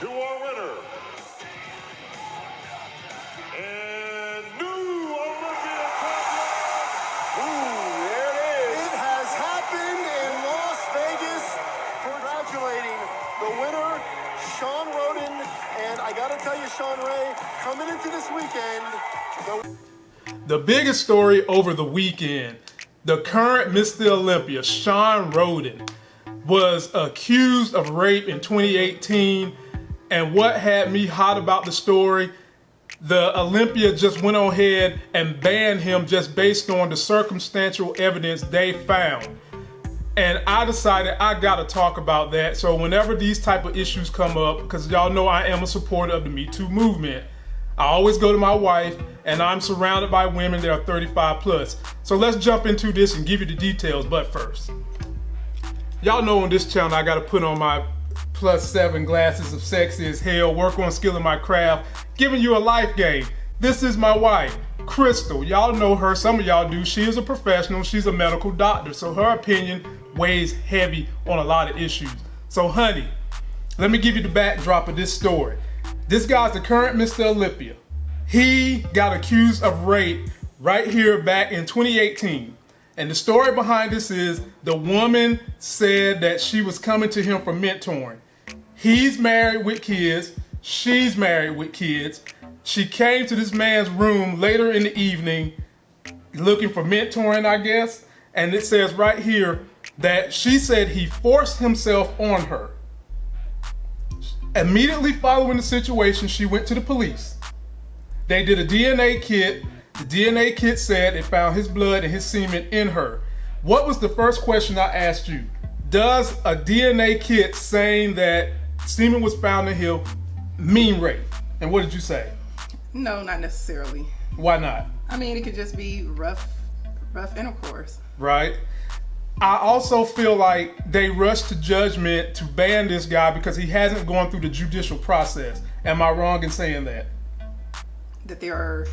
to our winner. And new Olympian champion. Ooh, there it is. It has happened in Las Vegas. Congratulating the winner, Shawn Rhoden. And I gotta tell you, Shawn Ray, coming into this weekend, the The biggest story over the weekend, the current Mr. Olympia, Shawn Rhoden, was accused of rape in 2018. And what had me hot about the story, the Olympia just went on ahead and banned him just based on the circumstantial evidence they found. And I decided I gotta talk about that. So whenever these type of issues come up, because y'all know I am a supporter of the Me Too movement, I always go to my wife and I'm surrounded by women that are 35 plus. So let's jump into this and give you the details, but first. Y'all know on this channel I gotta put on my plus seven glasses of sexy as hell, work on skilling my craft, giving you a life game. This is my wife, Crystal. Y'all know her, some of y'all do. She is a professional, she's a medical doctor, so her opinion weighs heavy on a lot of issues. So honey, let me give you the backdrop of this story. This guy's the current Mr. Olympia. He got accused of rape right here back in 2018. And the story behind this is the woman said that she was coming to him for mentoring. He's married with kids. She's married with kids. She came to this man's room later in the evening looking for mentoring, I guess. And it says right here that she said he forced himself on her. Immediately following the situation, she went to the police. They did a DNA kit. The DNA kit said it found his blood and his semen in her. What was the first question I asked you? Does a DNA kit saying that semen was found in him mean rape? And what did you say? No, not necessarily. Why not? I mean, it could just be rough, rough intercourse. Right? I also feel like they rushed to judgment to ban this guy because he hasn't gone through the judicial process. Am I wrong in saying that? That there are.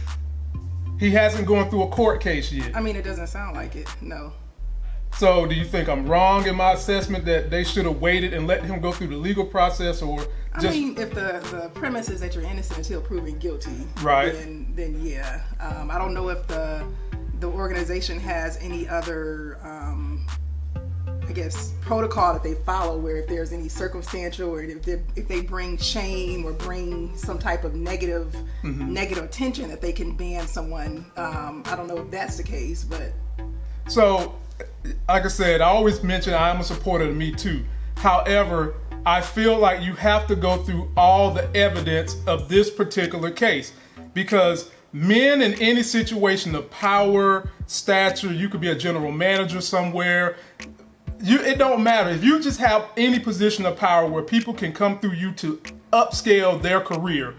He hasn't gone through a court case yet. I mean, it doesn't sound like it. No. So, do you think I'm wrong in my assessment that they should have waited and let him go through the legal process, or I mean, if the the premise is that you're innocent until proven guilty, Right. Then then yeah. Um, I don't know if the the organization has any other. Um, I guess protocol that they follow where if there's any circumstantial or if they, if they bring shame or bring some type of negative Mm-hmm. negative attention that they can ban someone um, I don't know if that's the case but So, like I said, I always mention I am a supporter of Me Too. However, I feel like you have to go through all the evidence of this particular case because men in any situation of power, stature, you could be a general manager somewhere. You, it don't matter if you just have any position of power where people can come through you to upscale their career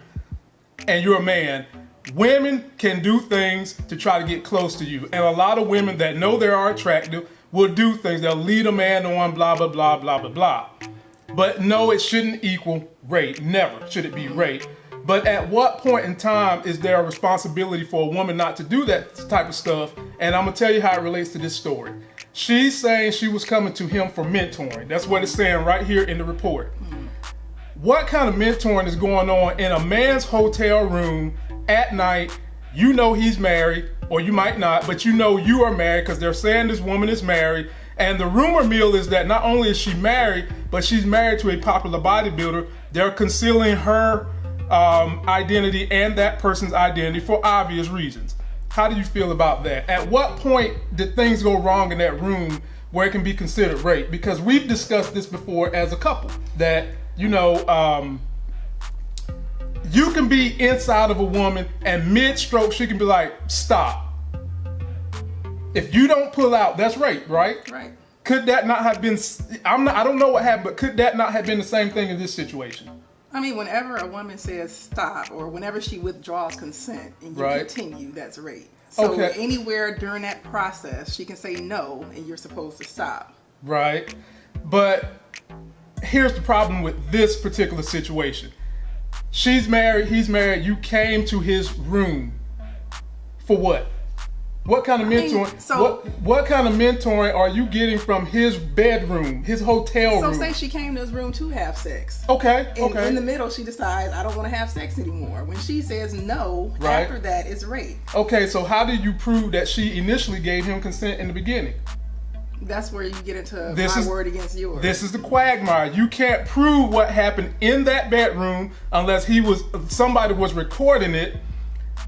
and you're a man, women can do things to try to get close to you. And a lot of women that know they are attractive will do things. They'll lead a man on, blah, blah, blah, blah, blah, blah. But no, it shouldn't equal rape. Never should it be rape. But at what point in time is there a responsibility for a woman not to do that type of stuff? And I'm gonna tell you how it relates to this story. She's saying she was coming to him for mentoring. That's what it's saying right here in the report what kind of mentoring is going on in a man's hotel room at night? You know he's married, or you might not, but you know you are married because they're saying this woman is married. And the rumor mill is that not only is she married, but she's married to a popular bodybuilder. They're concealing her um, identity and that person's identity for obvious reasons. How do you feel about that? At what point did things go wrong in that room where it can be considered rape? Because we've discussed this before as a couple that you know, um, you can be inside of a woman and mid-stroke she can be like, stop. If you don't pull out, that's rape, right? right Could that not have been? I'm not. I don't know what happened, but could that not have been the same thing in this situation? I mean, whenever a woman says stop or whenever she withdraws consent and you Right. continue, that's rape. So Okay. anywhere during that process, she can say no and you're supposed to stop. right? But here's the problem with this particular situation. She's married, he's married, you came to his room for what? What kind of mean, mentoring? so- what what kind of mentoring are you getting from his bedroom, his hotel So room? So say she came to his room to have sex. okay, In, okay. in the middle, she decides I don't want to have sex anymore. When she says no, Right. after that, it's rape. okay, so how did you prove that she initially gave him consent in the beginning? That's where you get into This my is- word against yours. This is the quagmire. You can't prove what happened in that bedroom unless he was somebody was recording it,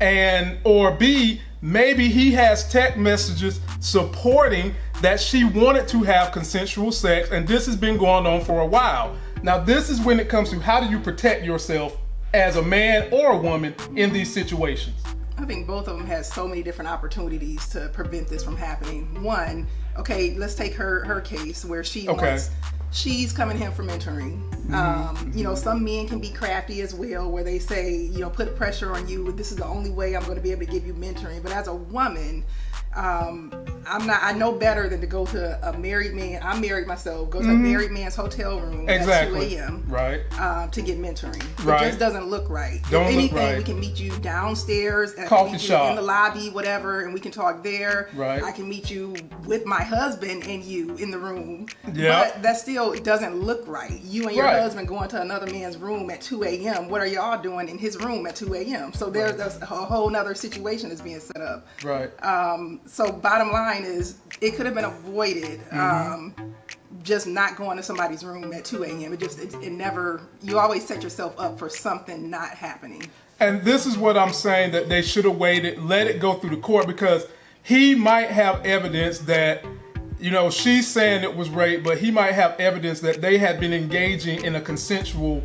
and or B maybe he has text messages supporting that she wanted to have consensual sex, and this has been going on for a while. Now this is when it comes to how do you protect yourself as a man or a woman in these situations. I think both of them had so many different opportunities to prevent this from happening. One, okay, let's take her her case where she Okay. wants she's coming him for mentoring. Um, you know, some men can be crafty as well, where they say, you know, put pressure on you. This is the only way I'm going to be able to give you mentoring. But as a woman, um, I'm not. I know better than to go to a married man. I'm married myself. Go to a married man's hotel room Exactly. at 2 a.m. Right. Um, to get mentoring. Right. It just doesn't look right. Don't if look anything, right. we can meet you downstairs and Coffee shop. in the lobby, whatever, and we can talk there. Right. I can meet you with my husband and you in the room. Yeah. But that still doesn't look right. You and your Right. husband going to another man's room at 2 a.m. What are y'all doing in his room at 2 a.m.? So there's a whole nother situation that's being set up. Right. Um, so bottom line is, it could have been avoided. Mm-hmm. Um, just not going to somebody's room at 2 a.m. It just, it, it never, you always set yourself up for something not happening. And this is what I'm saying that they should have waited, let it go through the court because he might have evidence that, you know, she's saying it was rape, but he might have evidence that they had been engaging in a consensual,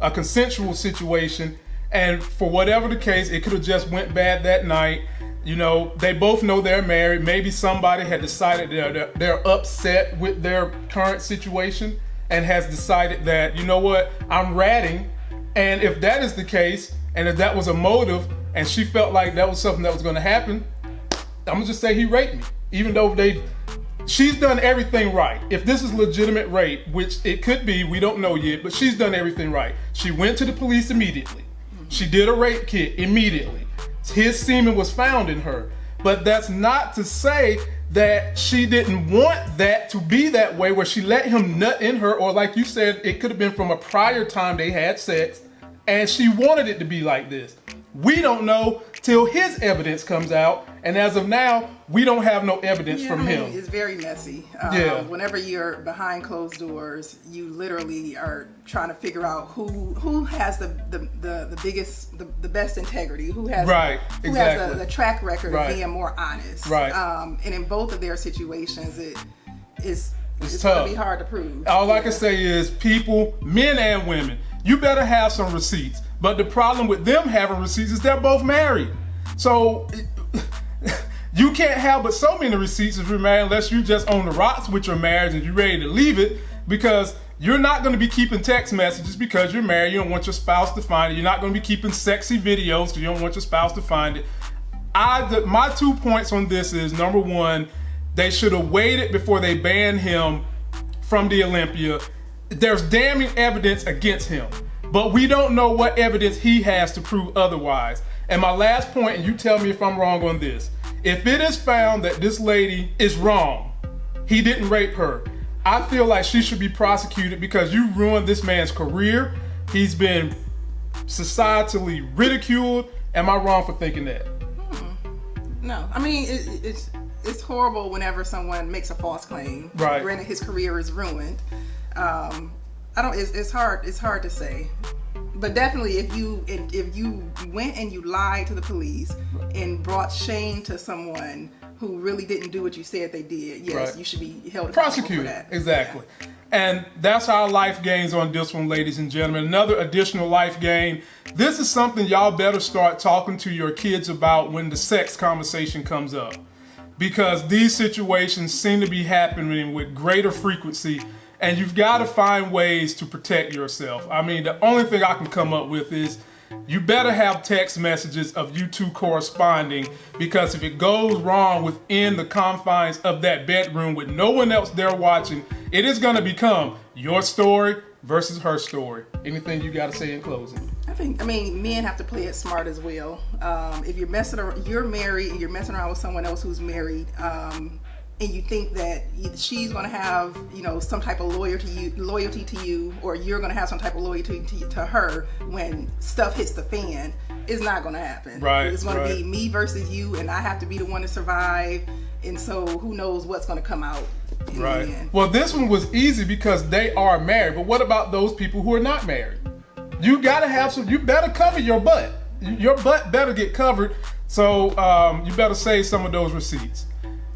a consensual situation, and for whatever the case, it could have just went bad that night. You know, they both know they're married. Maybe somebody had decided they're, they're, upset with their current situation and has decided that, you know what, I'm ratting. And if that is the case, and if that was a motive, and she felt like that was something that was going to happen, I'm gonna just say he raped me. Even though they, she's done everything right. If this is legitimate rape, which it could be, we don't know yet, but she's done everything right. She went to the police immediately. She did a rape kit immediately. His semen was found in her. But that's not to say that she didn't want that to be that way, where she let him nut in her, or like you said, it could have been from a prior time they had sex, and she wanted it to be like this. We don't know till his evidence comes out, and as of now, we don't have no evidence Yeah, from I mean, him. It's very messy. Um, Yeah. Whenever you're behind closed doors, you literally are trying to figure out who who has the the, the, the biggest the, the best integrity, who has Right, who has exactly. the, the track record Right. of being more honest. Right. Um, and in both of their situations, it is It's it's, gonna tough. be hard to prove. All I can say is, people, men and women, you better have some receipts. But the problem with them having receipts is they're both married. So you can't have but so many receipts if you're married unless you just on the rocks with your marriage and you're ready to leave it because you're not going to be keeping text messages because you're married. You don't want your spouse to find it. You're not going to be keeping sexy videos because you don't want your spouse to find it. I my two points on this is number one, they should have waited before they banned him from the Olympia. There's damning evidence against him, but we don't know what evidence he has to prove otherwise. And my last point, and you tell me if I'm wrong on this. If it is found that this lady is wrong, he didn't rape her, I feel like she should be prosecuted because you ruined this man's career. He's been societally ridiculed. Am I wrong for thinking that? No, I mean it, it's it's horrible whenever someone makes a false claim. Right. Granted, his career is ruined. Um, I don't. It's, it's hard. It's hard to say. But definitely, if you if you went and you lied to the police and brought shame to someone who really didn't do what you said they did, yes, Right. you should be held prosecuted. for that. Exactly. And that's our life gains on this one, ladies and gentlemen. Another additional life gain. This is something y'all better start talking to your kids about when the sex conversation comes up. Because these situations seem to be happening with greater frequency, and you've got to find ways to protect yourself. I mean, the only thing I can come up with is you better have text messages of you two corresponding because if it goes wrong within the confines of that bedroom with no one else there watching, it is going to become your story, versus her story. Anything you got to say in closing? I think I mean men have to play it smart as well. Um, if you're messing around, you're married and you're messing around with someone else who's married, um, and you think that she's going to have you know some type of loyalty you, loyalty to you, or you're going to have some type of loyalty to, to her when stuff hits the fan, it's not going to happen. Right, It's going right. to be me versus you, and I have to be the one to survive. And so who knows what's going to come out in Right. the end. Well, this one was easy because they are married. But what about those people who are not married? You gotta have some. You better cover your butt. Your butt better get covered. So um, you better save some of those receipts.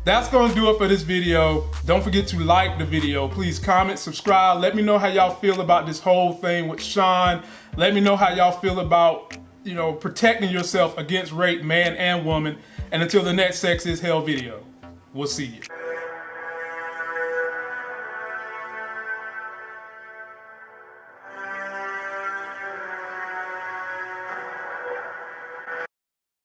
That's gonna do it for this video. Don't forget to like the video. Please comment, subscribe. Let me know how y'all feel about this whole thing with Shawn. Let me know how y'all feel about you know protecting yourself against rape, man and woman. And until the next Sex is Hell video, we'll see you.